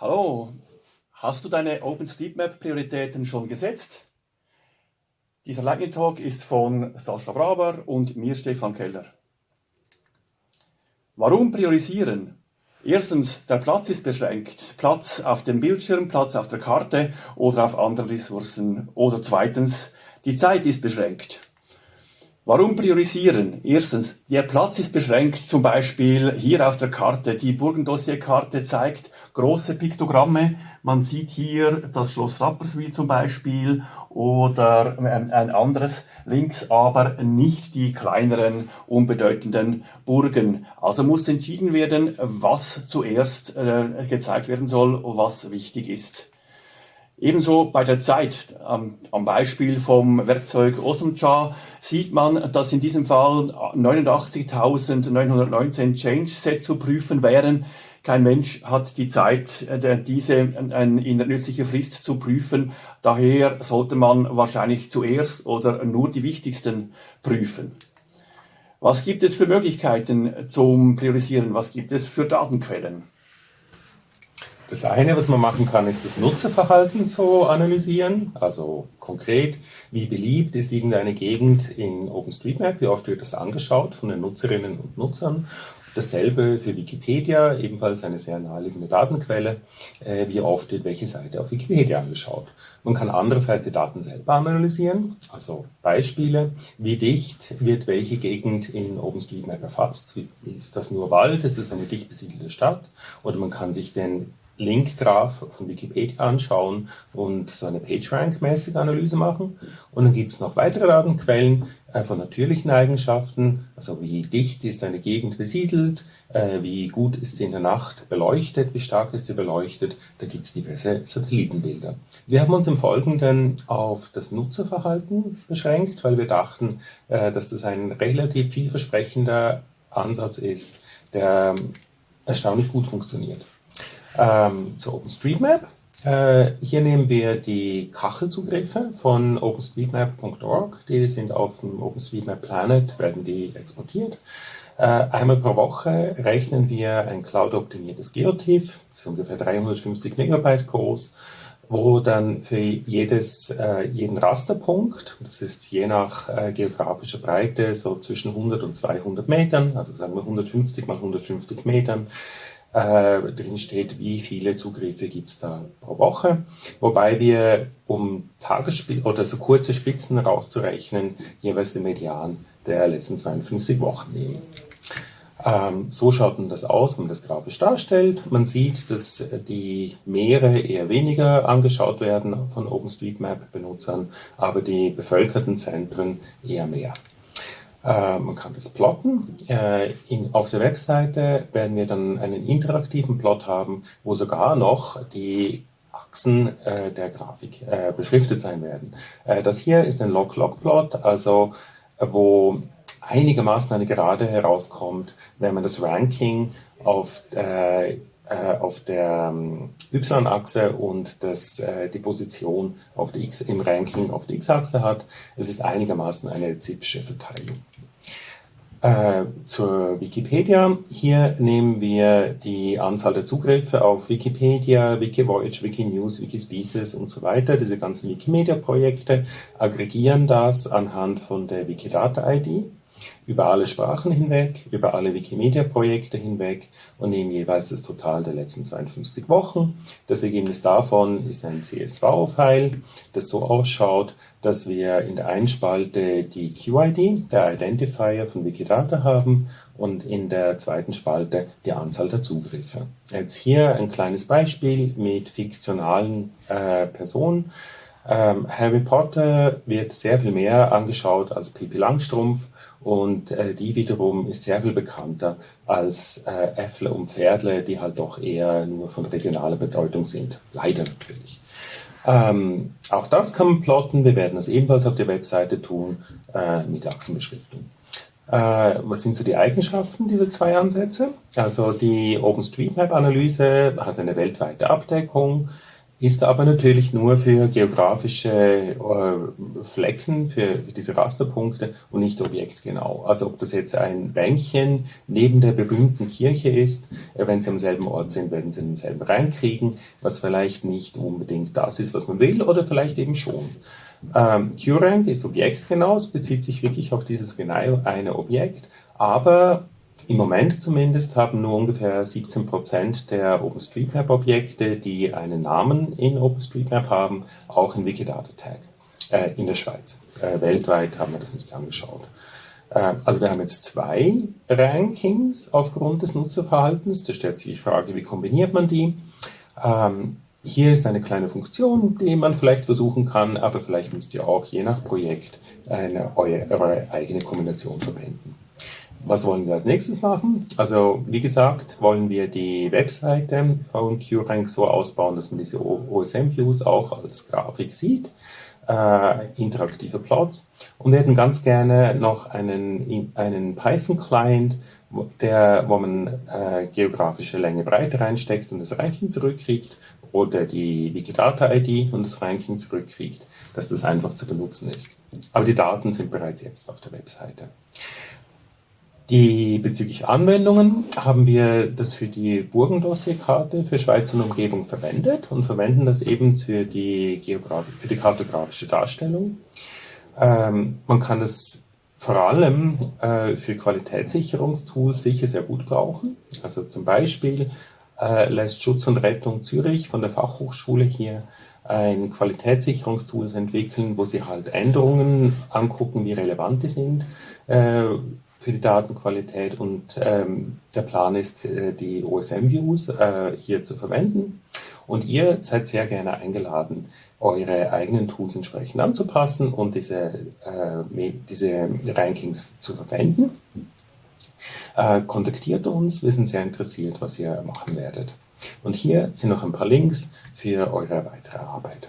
Hallo, hast du deine OpenStreetMap-Prioritäten schon gesetzt? Dieser Lightning Talk ist von Sascha Braber und mir Stefan Keller. Warum priorisieren? Erstens, der Platz ist beschränkt. Platz auf dem Bildschirm, Platz auf der Karte oder auf anderen Ressourcen. Oder zweitens, die Zeit ist beschränkt. Warum priorisieren? Erstens, der Platz ist beschränkt, zum Beispiel hier auf der Karte. Die Burgendossierkarte zeigt große Piktogramme. Man sieht hier das Schloss Rapperswil zum Beispiel oder ein anderes links, aber nicht die kleineren, unbedeutenden Burgen. Also muss entschieden werden, was zuerst äh, gezeigt werden soll, was wichtig ist. Ebenso bei der Zeit, am, am Beispiel vom Werkzeug Osmcha, sieht man, dass in diesem Fall 89.919 Change-Sets zu prüfen wären. Kein Mensch hat die Zeit, äh, diese in der nützlichen Frist zu prüfen. Daher sollte man wahrscheinlich zuerst oder nur die wichtigsten prüfen. Was gibt es für Möglichkeiten zum Priorisieren? Was gibt es für Datenquellen? Das eine, was man machen kann, ist das Nutzerverhalten so analysieren. Also konkret, wie beliebt ist irgendeine Gegend in OpenStreetMap, wie oft wird das angeschaut von den Nutzerinnen und Nutzern. Dasselbe für Wikipedia, ebenfalls eine sehr naheliegende Datenquelle, äh, wie oft wird welche Seite auf Wikipedia angeschaut. Man kann andererseits die Daten selber analysieren, also Beispiele, wie dicht wird welche Gegend in OpenStreetMap erfasst, ist das nur Wald, ist das eine dicht besiedelte Stadt? Oder man kann sich den Link-Graph von Wikipedia anschauen und so eine PageRank-mäßige Analyse machen. Und dann gibt es noch weitere Datenquellen äh, von natürlichen Eigenschaften, also wie dicht ist eine Gegend besiedelt, äh, wie gut ist sie in der Nacht beleuchtet, wie stark ist sie beleuchtet. Da gibt es diverse Satellitenbilder. Wir haben uns im Folgenden auf das Nutzerverhalten beschränkt, weil wir dachten, äh, dass das ein relativ vielversprechender Ansatz ist, der erstaunlich gut funktioniert ähm, zu OpenStreetMap. Äh, hier nehmen wir die Kachelzugriffe von OpenStreetMap.org. Die sind auf dem OpenStreetMap Planet, werden die exportiert. Äh, einmal pro Woche rechnen wir ein cloud-optimiertes Geotiff, das ist ungefähr 350 Megabyte groß, wo dann für jedes, äh, jeden Rasterpunkt, das ist je nach äh, geografischer Breite so zwischen 100 und 200 Metern, also sagen wir 150 mal 150 Metern, äh, drin steht, wie viele Zugriffe gibt es da pro Woche, wobei wir, um Tagesspitzen oder so kurze Spitzen rauszurechnen, jeweils den Median der letzten 52 Wochen nehmen. Ähm, so schaut dann das aus, wenn man das grafisch darstellt. Man sieht, dass die Meere eher weniger angeschaut werden von OpenStreetMap-Benutzern, aber die bevölkerten Zentren eher mehr. Äh, man kann das plotten. Äh, in, auf der Webseite werden wir dann einen interaktiven Plot haben, wo sogar noch die Achsen äh, der Grafik beschriftet sein werden. Das hier ist ein Log-Log-Plot, also wo einigermaßen eine Gerade herauskommt, wenn man das Ranking auf auf der ähm, Y-Achse und das, äh, die Position auf der X, im Ranking auf der X-Achse hat. Es ist einigermaßen eine zipfische Verteilung. Äh, zur Wikipedia. Hier nehmen wir die Anzahl der Zugriffe auf Wikipedia, Wikivoyage, Wikinews, Wikispecies und so weiter, diese ganzen Wikimedia-Projekte, aggregieren das anhand von der Wikidata-ID über alle Sprachen hinweg, über alle Wikimedia-Projekte hinweg und nehmen jeweils das Total der letzten 52 Wochen. Das Ergebnis davon ist ein CSV-File, das so ausschaut, dass wir in der einen Spalte die QID, der Identifier von Wikidata haben und in der zweiten Spalte die Anzahl der Zugriffe. Jetzt hier ein kleines Beispiel mit fiktionalen äh, Personen. Ähm, Harry Potter wird sehr viel mehr angeschaut als Pippi Langstrumpf und äh, die wiederum ist sehr viel bekannter als äh, Äffle und Pferdle, die halt doch eher nur von regionaler Bedeutung sind. Leider natürlich. Ähm, auch das kann man plotten. Wir werden das ebenfalls auf der Webseite tun äh, mit Achsenbeschriftung. Äh, was sind so die Eigenschaften dieser zwei Ansätze? Also die OpenStreetMap-Analyse hat eine weltweite Abdeckung ist aber natürlich nur für geografische äh, Flecken, für, für, diese Rasterpunkte und nicht objektgenau. Also ob das jetzt ein Bänkchen neben der berühmten Kirche ist, äh, wenn Sie am selben Ort sind, werden Sie denselben reinkriegen, was vielleicht nicht unbedingt das ist, was man will, oder vielleicht eben schon. Ähm, QRank ist objektgenau, es bezieht sich wirklich auf dieses genau eine Objekt, aber im Moment zumindest haben nur ungefähr 17 Prozent der OpenStreetMap-Objekte, die einen Namen in OpenStreetMap haben, auch einen Wikidata-Tag äh, in der Schweiz. Äh, weltweit haben wir das nicht angeschaut. Äh, also wir haben jetzt zwei Rankings aufgrund des Nutzerverhaltens. Da stellt sich die Frage, wie kombiniert man die? Ähm, hier ist eine kleine Funktion, die man vielleicht versuchen kann, aber vielleicht müsst ihr auch je nach Projekt eine, eure, eure eigene Kombination verwenden. Was wollen wir als nächstes machen? Also wie gesagt, wollen wir die Webseite von QRank so ausbauen, dass man diese OSM-Views auch als Grafik sieht, äh, interaktive Plots und wir hätten ganz gerne noch einen, einen Python-Client, der, wo man äh, geografische Länge Breite reinsteckt und das Ranking zurückkriegt oder die Wikidata-ID und das Ranking zurückkriegt, dass das einfach zu benutzen ist. Aber die Daten sind bereits jetzt auf der Webseite. Die bezüglich Anwendungen haben wir das für die Burgendossierkarte für Schweiz und Umgebung verwendet und verwenden das eben für die, für die kartografische Darstellung. Ähm, man kann das vor allem äh, für Qualitätssicherungstools sicher sehr gut brauchen. Also zum Beispiel äh, lässt Schutz und Rettung Zürich von der Fachhochschule hier ein Qualitätssicherungstool entwickeln, wo sie halt Änderungen angucken, wie relevant die sind. Äh, für die Datenqualität und ähm, der Plan ist, äh, die OSM-Views äh, hier zu verwenden. Und ihr seid sehr gerne eingeladen, eure eigenen Tools entsprechend anzupassen und diese, äh, diese Rankings zu verwenden. Äh, kontaktiert uns, wir sind sehr interessiert, was ihr machen werdet. Und hier sind noch ein paar Links für eure weitere Arbeit.